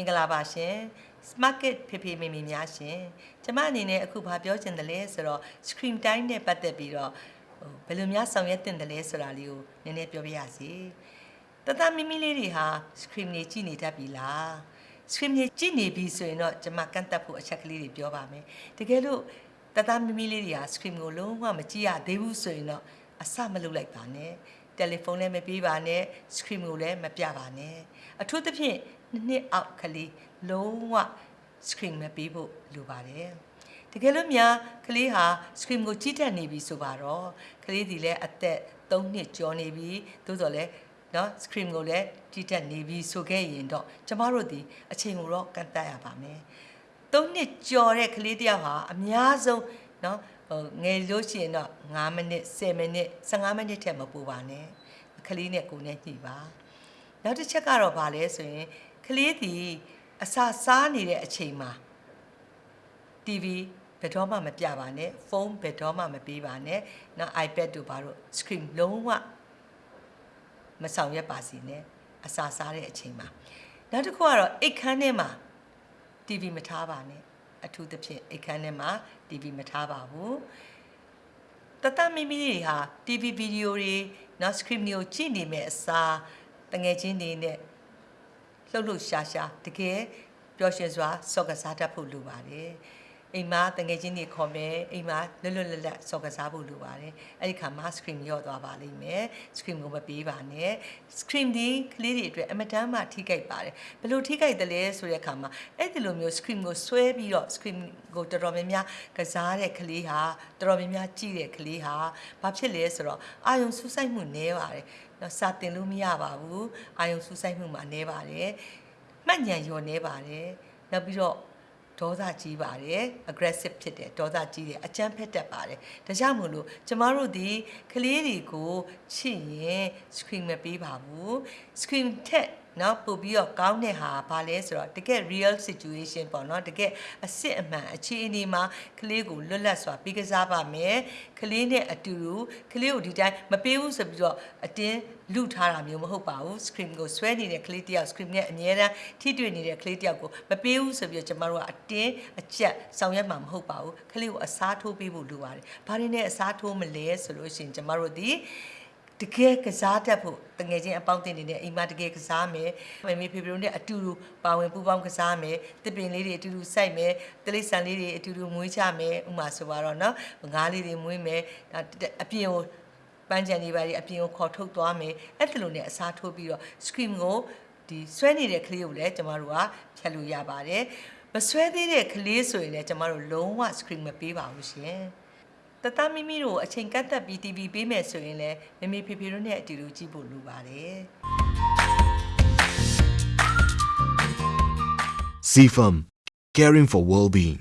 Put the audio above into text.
င်္ဂလာပါရှင် Market ဖေဖေမေမေများရှင်ကျမအနေနဲ့အခုဘာပြောချင်တယ်လဲဆိုတော့ screen time နဲ့ပတ်သက်ပြီးတော့ဟိုဘယ်လိုများဆောင်ရွက်တင်တယ်လဲဆိုတာလေးကိုနည်းနည်းပြောပြရစီတတမီမီလေးတွေဟာ screen တွေကြည့်နေတတ်ပြီလား screen တွေကြည့်နေပြီဆိုရင်တော့ကျမကန့်တက်ဖို့အချက်ကလေးတွေပြောပါမယ်တကယ်လို့တတမီမီလေးတွေဟာ screen ကိုလုံးဝမကြည့်ရသေးဘူးဆိုရင်တော့အစမလုပ်လိုက်ပါနဲ့တယ်လီဖုန်းလည်းမပြေးပါနဲ့ screen ကိုလည်းမပြပါနဲ့အထူးသဖြင့် နှစ်နှစ်အောက်ကလေးလုံးဝ screen မပေးဖို့လိုပါတယ်တကယ်လို့များကလေးဟာ screen ကိုကြည့်တတ်နေပြီဆိုပါတော့ကလေးဒီလည်းအသက်3နှစ်ကျော်နေပြီသို့တော်လည်းနော် screen ကိုလည်းကြည့်တတ်နေပြီဆိုခဲ့ရင်တော့ကျမတို့ဒီအချိန်ကိုတော့ကန့်တတ်ရပါမယ်3နှစ်ကျော်တဲ့ကလေးတစ်ယောက်ဟာအများဆုံးနော်ဟိုငယ်လို့ရှိရင်တော့9မိနစ်10မိနစ်15မိနစ်ထက်မပိုပါနဲ့ကလေးနဲ့ကိုယ်နဲ့ညှိပါနောက်တစ်ချက်ကတော့ဗာလဲဆိုရင် ကလေးဒီအစာစားနေတဲ့အချိန်မှာ TV ဘယ်တော့မှမပြပါနဲ့ဖုန်းဘယ်တော့မှမပေးပါနဲ့နော် iPad တို့ဘာလို့ screen လုံးဝမဆောင်ရွက်ပါစီနဲ့အစာစားတဲ့အချိန်မှာနောက်တစ်ခုကတော့အိတ်ခမ်းထဲမှာ TV မထားပါနဲ့အထူးသဖြင့်အိတ်ခမ်းထဲမှာ TV မထားပါဘူးတတမီမီတွေဟာ TV ဗီဒီယိုတွေနော် screen တွေကိုကြည့်နေမဲ့အစားတငယ်ချင်းတွေနဲ့ လှုပ်လှုပ်ရှားရှားတကယ်ပျော်ရွှင်စွာစော့ကစားတတ်ဖို့လိုပါတယ် အိမ်မှာတငယ်ချင်းတွေခေါ်မယ်အိမ်မှာလွတ်လွတ်လပ်လပ်စော့ကစားဖို့လိုပါတယ်အဲ့ဒီခါမှာ screen ရော့သွားပါလိမ့်မယ် screen ကိုမပေးပါနဲ့ screen ဒီကလေးတွေအတွက်အမတမ်းမှထိခိုက်ပါတယ်ဘယ်လိုထိခိုက်တယ်လဲဆိုတဲ့အခါမှာအဲ့ဒီလိုမျိုး screen ကိုဆွဲပြီးတော့ screen ကိုတော်တော်များများကစားတဲ့ကလေးဟာတော်တော်များများကြည့်တဲ့ကလေးဟာဘာဖြစ်လဲဆိုတော့အာယုံစူးစိုက်မှုနည်းပါတယ်နော်စာတင်လို့မရပါဘူးအာယုံစူးစိုက်မှုမှာနည်းပါတယ်မှတ်ဉာဏ်လျော့နေပါတယ်နောက်ပြီးတော့ ဒေါသကြီးပါတယ် aggressive ဖြစ်တယ်ဒေါသကြီးတယ်အကြမ်းဖက်တတ်ပါတယ်ဒါကြောင့်မို့လို့ကျမတို့ဒီကလေးတွေကိုချစ်ရင် screen မပေးပါဘူး screen ထက် နော်ပို့ပြီးတော့ကောင်းတဲ့ဟာဘာလဲဆိုတော့တကယ် real situation ပေါ့နော်တကယ်အစ်စ်အမှန်အခြေအနေမှာကလေးကိုလွတ်လပ်စွာပြီးကစားပါမယ်ကလေးနဲ့အတူတူကလေးကိုဒီတိုင်းမပေးဘူးဆိုပြီးတော့အတင်းလူထားတာမျိုးမဟုတ်ပါဘူး screen ကိုဆွဲနေတဲ့ကလေးတယောက် screen နဲ့အမြဲတမ်းထိတွေ့နေတဲ့ကလေးတယောက်ကိုမပေးဘူးဆိုပြီးတော့ကျမတို့ကအတင်းအကျက်ဆောင်ရွက်မှာမဟုတ်ပါဘူးကလေးကိုအစားထိုးပေးဖို့လိုပါတယ်ဘာတွေနဲ့အစားထိုးမလဲဆိုလို့ရှိရင်ကျမတို့ဒီ တကယ်ကစားတတ်ဖို့တငယ်ချင်းအပေါင်းအသင်းတွေနဲ့အိမ်မှာတကယ်ကစားမယ်မမေဖေဖေတို့နဲ့အတူတူပါဝင်ပူးပေါင်းကစားမယ်တစ်ပင်လေးတွေအတူတူစိုက်မယ်တလိဆန်လေးတွေအတူတူမွေးချမယ်ဥမာဆိုပါတော့နော်ငါးလေးတွေမွေးမယ်အပြင်ကိုပန်းချန်တွေပါတွေအပြင်ကိုခေါ်ထုတ်သွားမယ်အဲ့ဒီလိုနဲ့အစားထိုးပြီးတော့ scream ကိုဒီဆွဲနေတဲ့ကလေးကိုလည်းကျမတို့ကဖြတ်လို့ရပါတယ်မဆွဲသေးတဲ့ကလေးဆိုရင်လည်းကျမတို့လုံးဝ screen မပေးပါဘူးရှင်။ တတမီမီတို့အချိန်ကတ်သက်ပြီး TV ပေးမယ်ဆိုရင်လည်းမမေဖေဖေတို့နဲ့အတူတူကြည့်ဖို့လိုပါတယ် CFAM Caring for Well-being